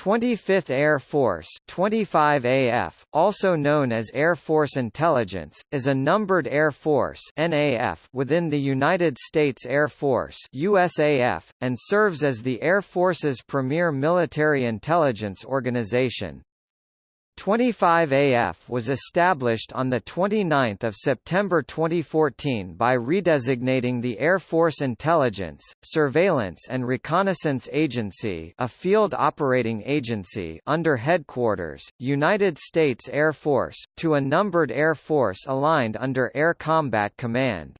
25th Air Force 25 AF, also known as Air Force Intelligence, is a numbered air force NAF within the United States Air Force USAF, and serves as the Air Force's premier military intelligence organization. 25AF was established on 29 September 2014 by redesignating the Air Force Intelligence, Surveillance and Reconnaissance Agency a field operating agency under Headquarters, United States Air Force, to a numbered Air Force aligned under Air Combat Command.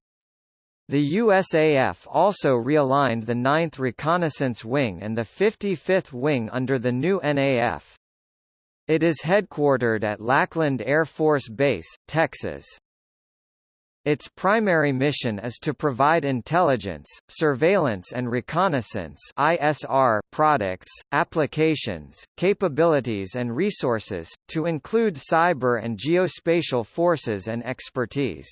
The USAF also realigned the 9th Reconnaissance Wing and the 55th Wing under the new NAF. It is headquartered at Lackland Air Force Base, Texas. Its primary mission is to provide intelligence, surveillance and reconnaissance ISR products, applications, capabilities and resources, to include cyber and geospatial forces and expertise.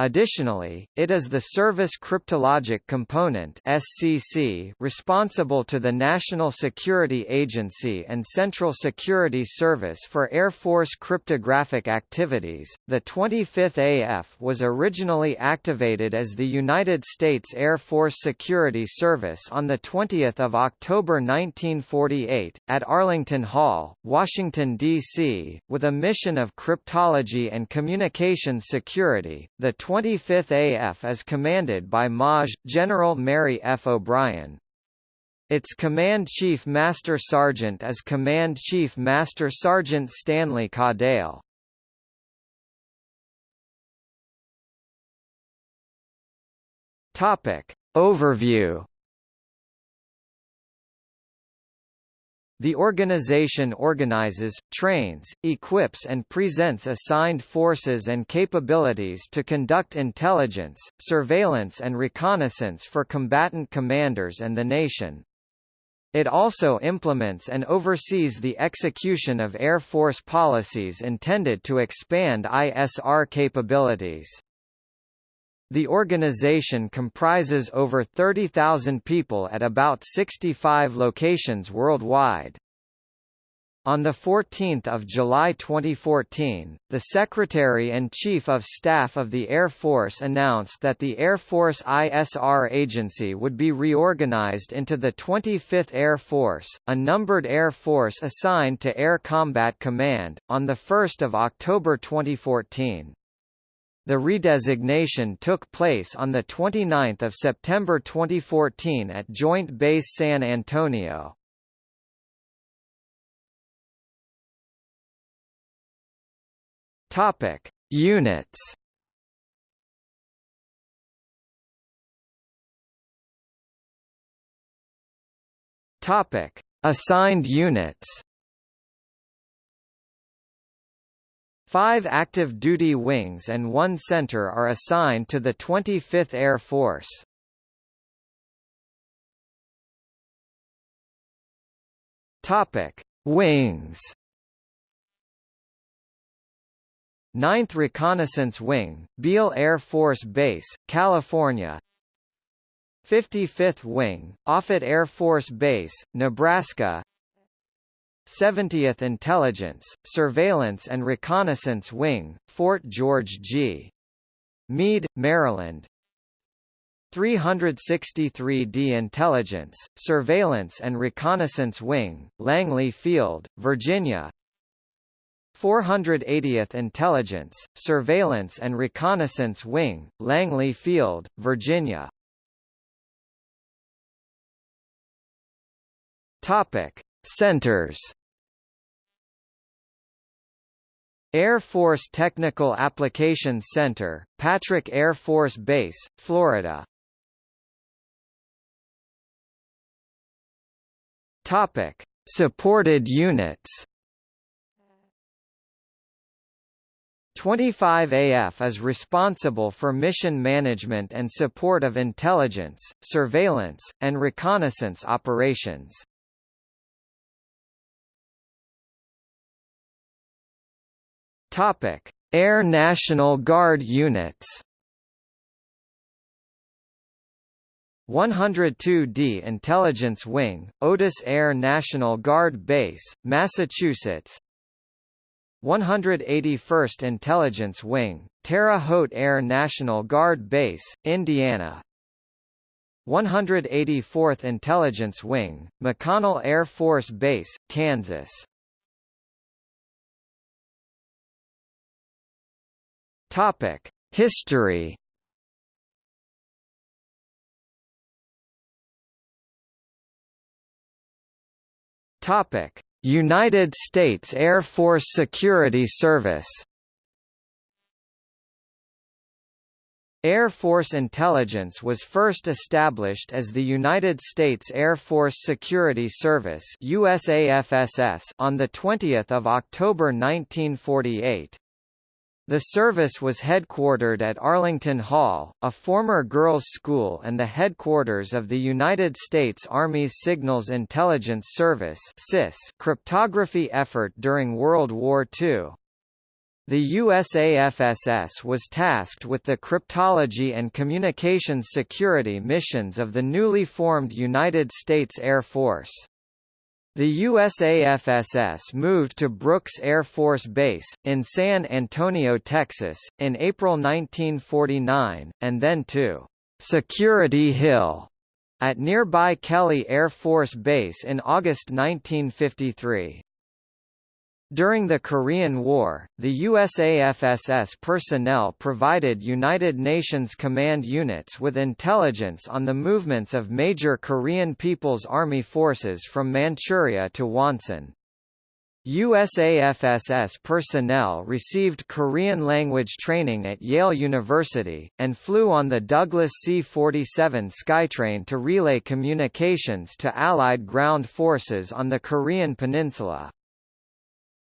Additionally, it is the Service Cryptologic Component (SCC) responsible to the National Security Agency and Central Security Service for Air Force cryptographic activities. The 25th AF was originally activated as the United States Air Force Security Service on the 20th of October 1948 at Arlington Hall, Washington D.C., with a mission of cryptology and communication security. The 25th AF is commanded by MAJ, General Mary F. O'Brien. Its Command Chief Master Sergeant is Command Chief Master Sergeant Stanley Caudale. Topic. Overview The organization organizes, trains, equips and presents assigned forces and capabilities to conduct intelligence, surveillance and reconnaissance for combatant commanders and the nation. It also implements and oversees the execution of Air Force policies intended to expand ISR capabilities. The organization comprises over 30,000 people at about 65 locations worldwide. On 14 July 2014, the Secretary and Chief of Staff of the Air Force announced that the Air Force ISR Agency would be reorganized into the 25th Air Force, a numbered air force assigned to Air Combat Command, on 1 October 2014. The redesignation took place on 29 September 2014 at Joint Base San Antonio. Topic: Units. Topic: Assigned units. Five active duty wings and one center are assigned to the 25th Air Force. Topic: Wings. 9th Reconnaissance Wing, Beale Air Force Base, California 55th Wing, Offutt Air Force Base, Nebraska 70th Intelligence, Surveillance and Reconnaissance Wing, Fort George G. Meade, Maryland 363d Intelligence, Surveillance and Reconnaissance Wing, Langley Field, Virginia 480th Intelligence, Surveillance and Reconnaissance Wing, Langley Field, Virginia Topic. Centers Air Force Technical Applications Center, Patrick Air Force Base, Florida. Topic: Supported units. 25AF is responsible for mission management and support of intelligence, surveillance, and reconnaissance operations. Topic: Air National Guard units. 102d Intelligence Wing, Otis Air National Guard Base, Massachusetts. 181st Intelligence Wing, Terre Haute Air National Guard Base, Indiana. 184th Intelligence Wing, McConnell Air Force Base, Kansas Topic: History. Topic: United States Air Force Security Service. Air Force Intelligence was first established as the United States Air Force Security Service USAFSS on 20 October 1948. The service was headquartered at Arlington Hall, a former girls' school and the headquarters of the United States Army's Signals Intelligence Service cryptography effort during World War II. The USAFSS was tasked with the cryptology and communications security missions of the newly formed United States Air Force. The USAFSS moved to Brooks Air Force Base, in San Antonio, Texas, in April 1949, and then to Security Hill at nearby Kelly Air Force Base in August 1953. During the Korean War, the USAFSS personnel provided United Nations command units with intelligence on the movements of major Korean People's Army forces from Manchuria to Wonsan. USAFSS personnel received Korean language training at Yale University, and flew on the Douglas C-47 Skytrain to relay communications to Allied ground forces on the Korean peninsula.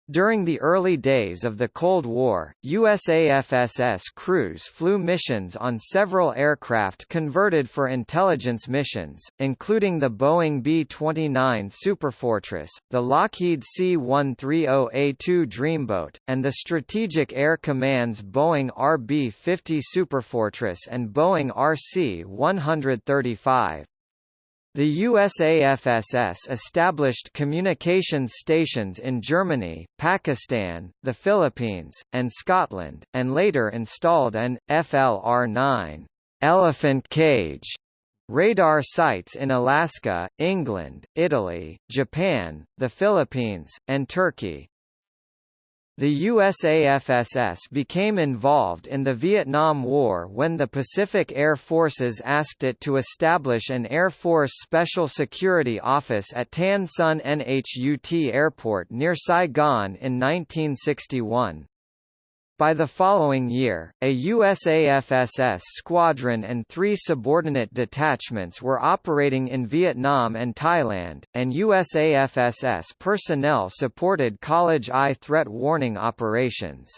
During the early days of the Cold War, USAFSS crews flew missions on several aircraft converted for intelligence missions, including the Boeing B-29 Superfortress, the Lockheed C-130A2 Dreamboat, and the Strategic Air Command's Boeing RB-50 Superfortress and Boeing RC-135. The USAFSS established communications stations in Germany, Pakistan, the Philippines, and Scotland, and later installed an FLR-9 elephant cage radar sites in Alaska, England, Italy, Japan, the Philippines, and Turkey. The USAFSS became involved in the Vietnam War when the Pacific Air Forces asked it to establish an Air Force Special Security Office at Tan Son Nhut Airport near Saigon in 1961. By the following year, a USAFSS squadron and three subordinate detachments were operating in Vietnam and Thailand, and USAFSS personnel supported College Eye threat warning operations.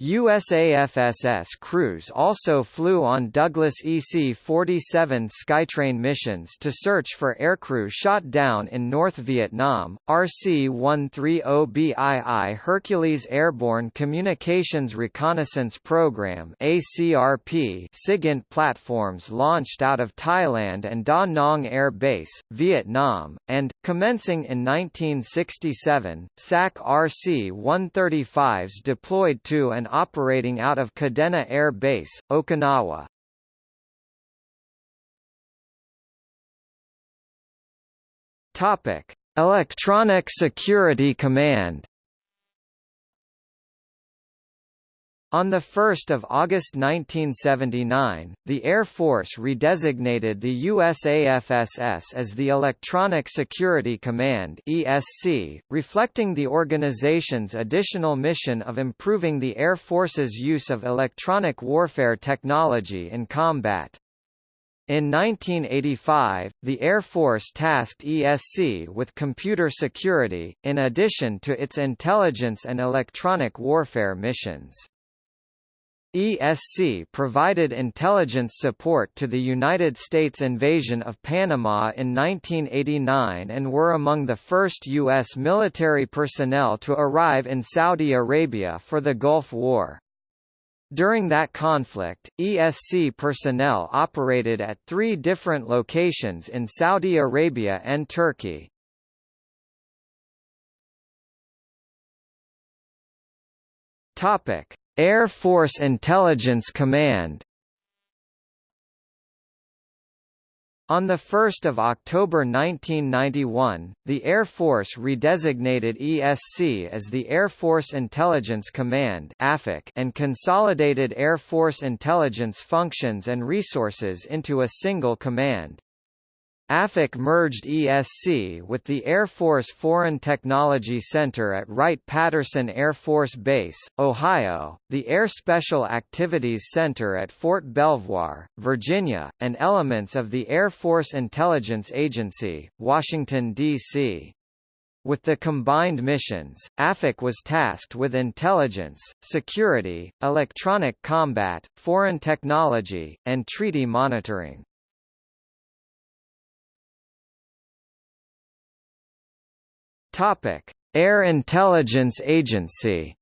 USAFSS crews also flew on Douglas EC-47 Skytrain missions to search for aircrew shot down in North Vietnam. RC-130BII Hercules Airborne Communications Reconnaissance Program ACRP SIGINT platforms launched out of Thailand and Da Nang Air Base, Vietnam, and, commencing in 1967, SAC RC-135s deployed to and operating out of Kadena Air Base, Okinawa. Topic: Electronic Security Command On 1 August 1979, the Air Force redesignated the USAFSS as the Electronic Security Command ESC, reflecting the organization's additional mission of improving the Air Force's use of electronic warfare technology in combat. In 1985, the Air Force tasked ESC with computer security, in addition to its intelligence and electronic warfare missions. ESC provided intelligence support to the United States invasion of Panama in 1989 and were among the first U.S. military personnel to arrive in Saudi Arabia for the Gulf War. During that conflict, ESC personnel operated at three different locations in Saudi Arabia and Turkey. Air Force Intelligence Command On 1 October 1991, the Air Force redesignated ESC as the Air Force Intelligence Command and consolidated Air Force intelligence functions and resources into a single command. AFIC merged ESC with the Air Force Foreign Technology Center at Wright-Patterson Air Force Base, Ohio, the Air Special Activities Center at Fort Belvoir, Virginia, and elements of the Air Force Intelligence Agency, Washington, D.C. With the combined missions, AFIC was tasked with intelligence, security, electronic combat, foreign technology, and treaty monitoring. Topic: Air Intelligence Agency.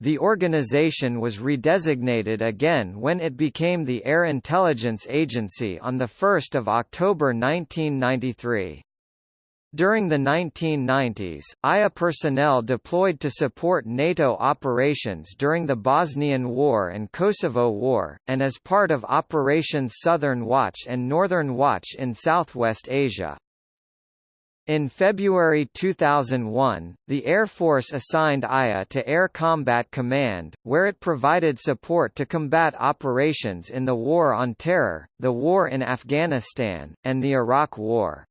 The organization was redesignated again when it became the Air Intelligence Agency on 1 October 1993. During the 1990s, IA personnel deployed to support NATO operations during the Bosnian War and Kosovo War, and as part of Operations Southern Watch and Northern Watch in Southwest Asia. In February 2001, the Air Force assigned IA to Air Combat Command, where it provided support to combat operations in the War on Terror, the war in Afghanistan, and the Iraq War.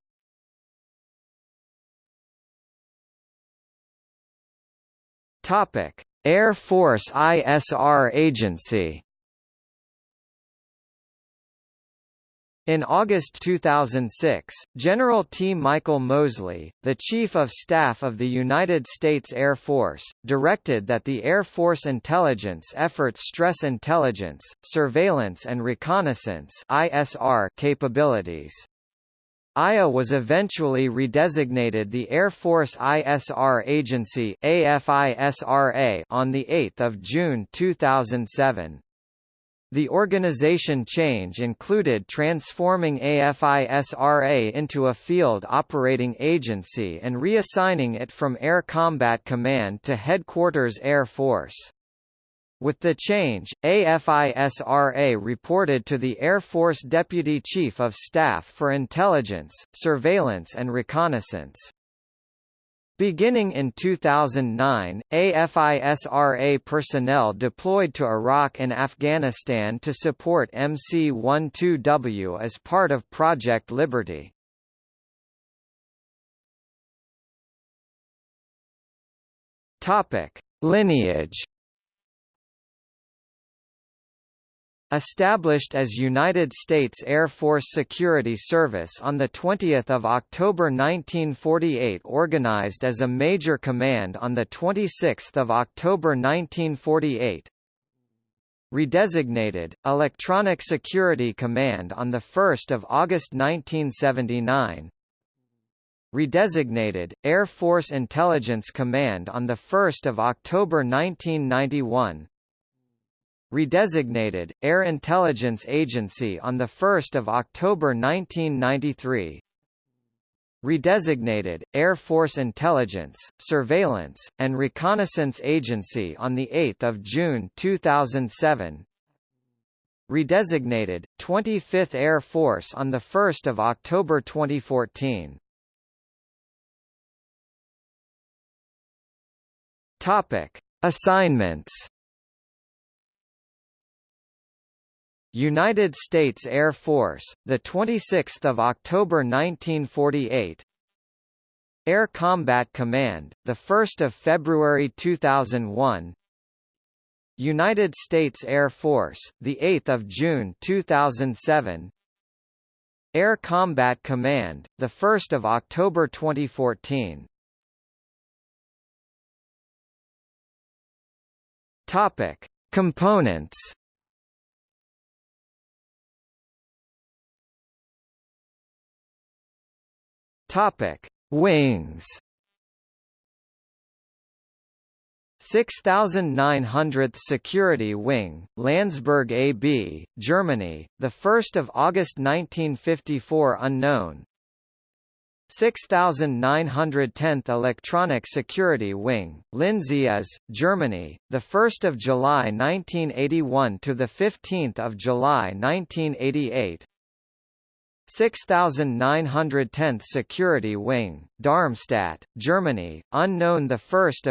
Air Force ISR Agency In August 2006, General T. Michael Moseley, the Chief of Staff of the United States Air Force, directed that the Air Force intelligence efforts stress intelligence, surveillance and reconnaissance ISR capabilities. IA was eventually redesignated the Air Force ISR Agency AFISRA on 8 June 2007. The organization change included transforming AFISRA into a field operating agency and reassigning it from Air Combat Command to Headquarters Air Force. With the change, AFISRA reported to the Air Force Deputy Chief of Staff for Intelligence, Surveillance and Reconnaissance. Beginning in 2009, AFISRA personnel deployed to Iraq and Afghanistan to support MC-12W as part of Project Liberty. Lineage Established as United States Air Force Security Service on 20 October 1948 organized as a Major Command on 26 October 1948 Redesignated, Electronic Security Command on 1 August 1979 Redesignated, Air Force Intelligence Command on 1 October 1991 redesignated, Air Intelligence Agency on 1 October 1993 redesignated, Air Force Intelligence, Surveillance, and Reconnaissance Agency on 8 June 2007 redesignated, 25th Air Force on 1 October 2014 Topic. Assignments United States Air Force, the 26th of October 1948. Air Combat Command, the 1st of February 2001. United States Air Force, the 8th of June 2007. Air Combat Command, the 1st of October 2014. Topic: Components Topic: Wings. 6900th Security Wing, Landsberg AB, Germany, 1 August 1954 unknown. 6910th Electronic Security Wing, Lindsey AS, Germany, 1 July 1981 to 15 July 1988 6910th Security Wing, Darmstadt, Germany, unknown 1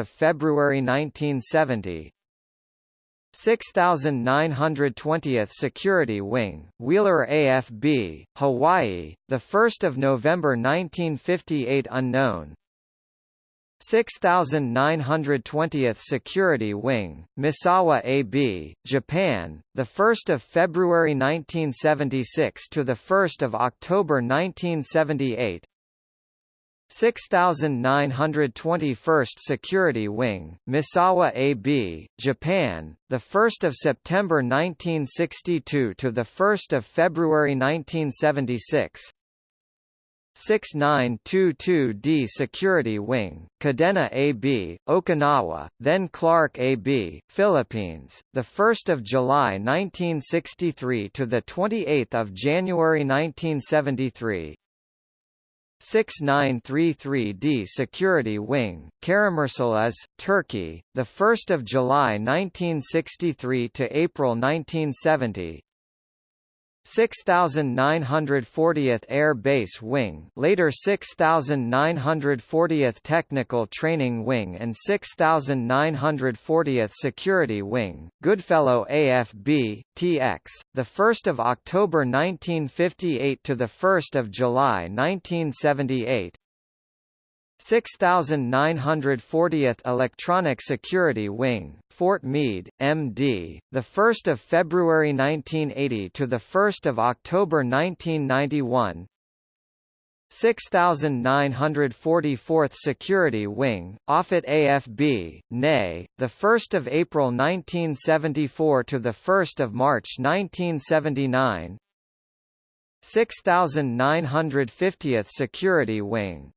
February 1970 6920th Security Wing, Wheeler AFB, Hawaii, 1 November 1958 unknown 6920th Security Wing, Misawa AB, Japan, 1 February 1976 to 1 October 1978 6921st Security Wing, Misawa AB, Japan, 1 September 1962 to 1 February 1976 6922D Security Wing, Kadena AB, Okinawa, then Clark AB, Philippines, the 1st of July 1963 to the 28th of January 1973. 6933D Security Wing, Karamursel AS, Turkey, the 1st of July 1963 to April 1970. 6940th Air Base Wing later 6940th Technical Training Wing and 6940th Security Wing, Goodfellow AFB, TX, 1 October 1958 to 1 July 1978 6940th Electronic Security Wing, Fort Meade, MD, the 1st of February 1980 to the 1st of October 1991. 6944th Security Wing, Offutt AFB, NE, the 1st of April 1974 to the 1st of March 1979. 6950th Security Wing,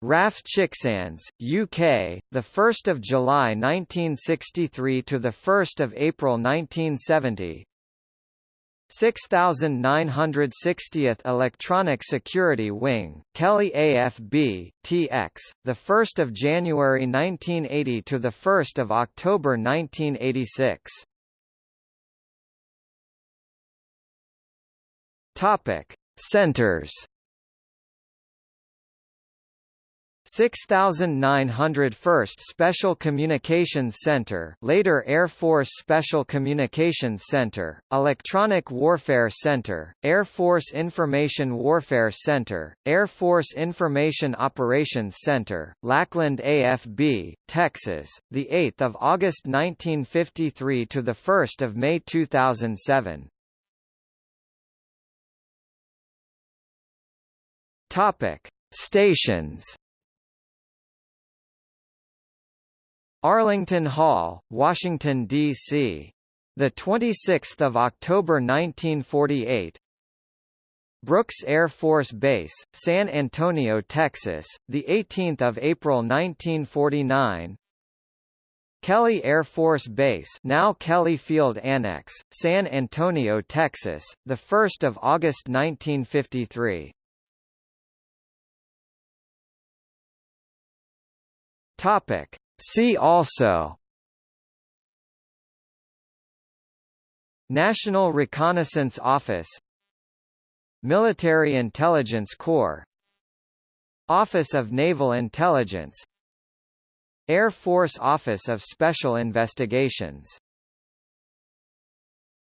RAF Chicksands, UK, the 1st of July 1963 to the 1st of April 1970. 6960th Electronic Security Wing, Kelly AFB, TX, the 1st of January 1980 to the 1st of October 1986. Topic: Centers 6901st Special Communications Center later Air Force Special Communications Center, Electronic Warfare Center, Air Force Information Warfare Center, Air Force Information Operations Center, Lackland AFB, Texas, 8 August 1953 to 1 May 2007. Topic. Stations Arlington Hall, Washington, D.C. The 26th of October 1948. Brooks Air Force Base, San Antonio, Texas, the 18th of April 1949. Kelly Air Force Base, now Kelly Field Annex, San Antonio, Texas, the 1st of August 1953. Topic: See also National Reconnaissance Office Military Intelligence Corps Office of Naval Intelligence Air Force Office of Special Investigations